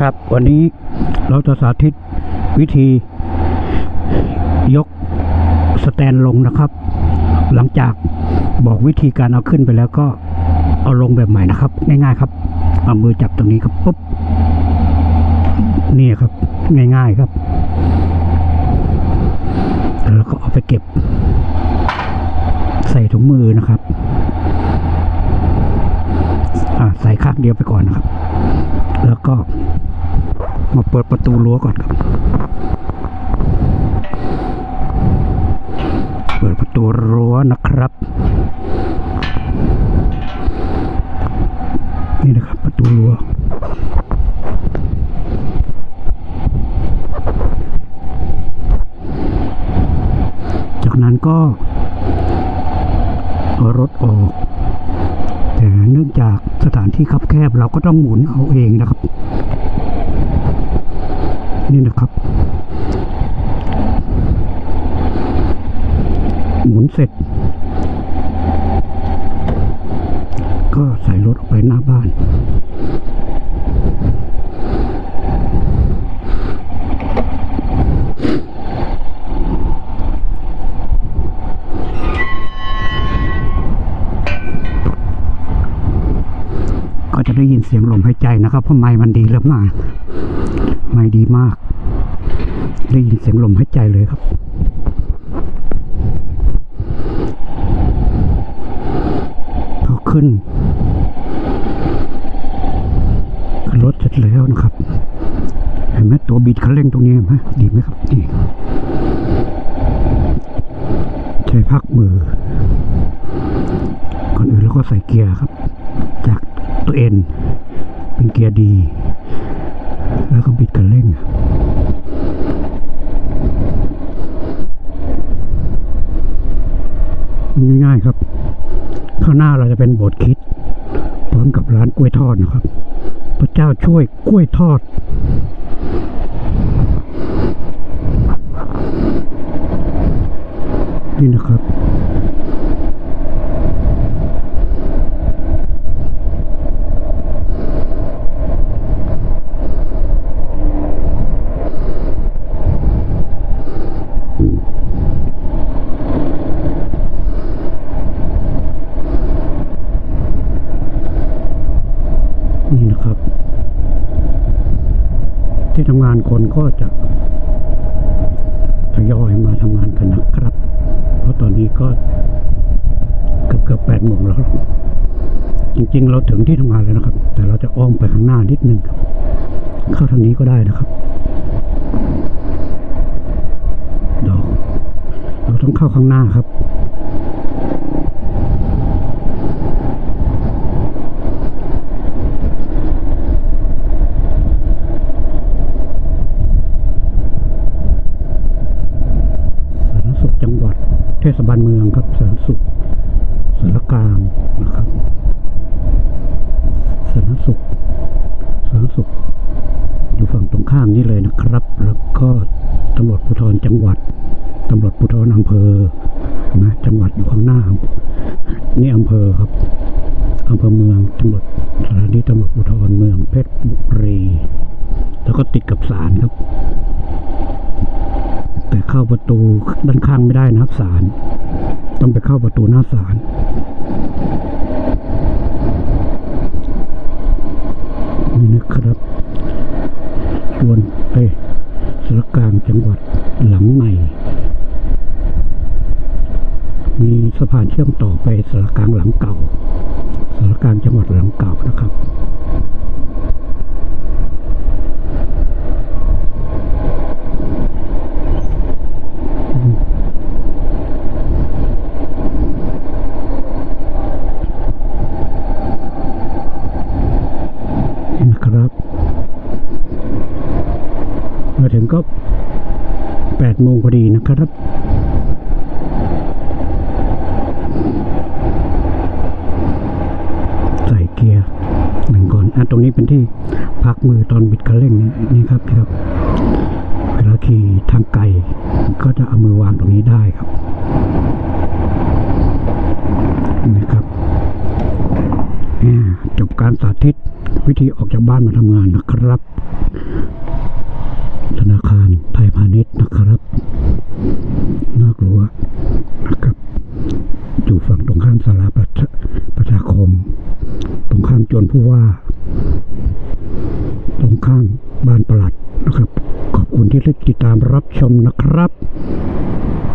ครับวันนี้เราจะสาธิตวิธี ยกสแตนลงนะครับ หลังจากบอกวิธีการเอาขึ้นไปแล้วก็เอาลงแบบใหม่นะครับ ง่ายๆครับ เอามือจับตรงนี้ครับปุ๊บนี่ครับ ง่ายๆครับ แล้วก็เอาไปเก็บ ใส่ถุงมือนะครับอ่าใส่ข้างเดียวไปก่อนนะครับ แล้วก็ มาเปิดประตูรั้วก่อนครับ เปิดประตูรั้วนะครับ นี่นะครับประตูรั้วจากนั้นก็เอารถออกแต่เนื่องจากสถานที่คับแคบเราก็ต้องหมุนเอาเองนะครับ นี่นะครับ หมุนเสร็จ ก็ใส่รถออกไปหน้าบ้าน ได้ยินเสียงลมหายใจนะครับเพราะไม้มันดีแล้วมากไม้ดีมาก ได้ยินเสียงลมหายใจเลยครับพอขึ้นขึ้นรถเสร็จแล้วนะครับเห็นไหมตัวบิดคันเร่งตรงนี้ไหมดีไหมครับดีใช้พักมือก่อนอื่นเราก็ใส่เกียร์ครับ ตัวเอ็นเป็นเกียร์ดี แล้วก็บิดคันเร่งง่ายๆครับ ข้างหน้าเราจะเป็นโบสถ์คิด พร้อมกับร้านกล้วยทอดนะครับ พระเจ้าช่วยกล้วยทอดนี่นะครับ ที่ทำงานคนก็จะทยอยมาทำงานกันนะครับ เพราะตอนนี้ก็เกือบเกือบแปดโมงแล้วครับจริงๆ เราถึงที่ทำงานแล้วนะครับ แต่เราจะอ้อมไปข้างหน้านิดนึงครับ เข้าทางนี้ก็ได้นะครับเดี๋ยวเราต้องเข้าข้างหน้าครับ สาธารณสุขจังหวัด เทศบาลเมืองครับสาธารณสุขสารกลางนะครับสาธารณสุขสาธารณสุข อยู่ฝั่งตรงข้ามนี่เลยนะครับ แล้วก็ตำรวจภูธรจังหวัดตำรวจภูธรอำเภอนะจังหวัดอยู่ข้างหน้า นี่อำเภอครับอำเภอเมืองตำรวจสถานีตำรวจภูธรเมืองเพชรบุรี แล้วก็ติดกับศาลครับ แต่เข้าประตูด้านข้างไม่ได้นะครับศาลต้องไปเข้าประตูหน้าศาลนี่นะครับส่วนเอ้สารกลางจังหวัดหลังใหม่มีสะพานเชื่อมต่อไปสารกลางหลังเก่าสารกลางจังหวัดหลังเก่านะครับ นี่นะครับ มาถึง ก็แปดโมงพอดีนะครับใส่เกียร์หนึ่งก่อนอะตรงนี้เป็นที่พักมือตอนบิดคันเร่งนี่ครับนะครับ เวลาขี่ทางไกลก็จะเอามือวางตรงนี้ได้ครับนี่ครับอ่จบการสาธิตวิธีออกจากบ้านมาทำงานนะครับ ตรนะครับ น่ากลัวนะครับ อยู่ฝั่งตรงข้ามสาราประชาประชาคม ตรงข้ามจวนผู้ว่า ตรงข้ามบ้านประหลัดนะครับ ขอบคุณที่ติดตามรับชมนะครับ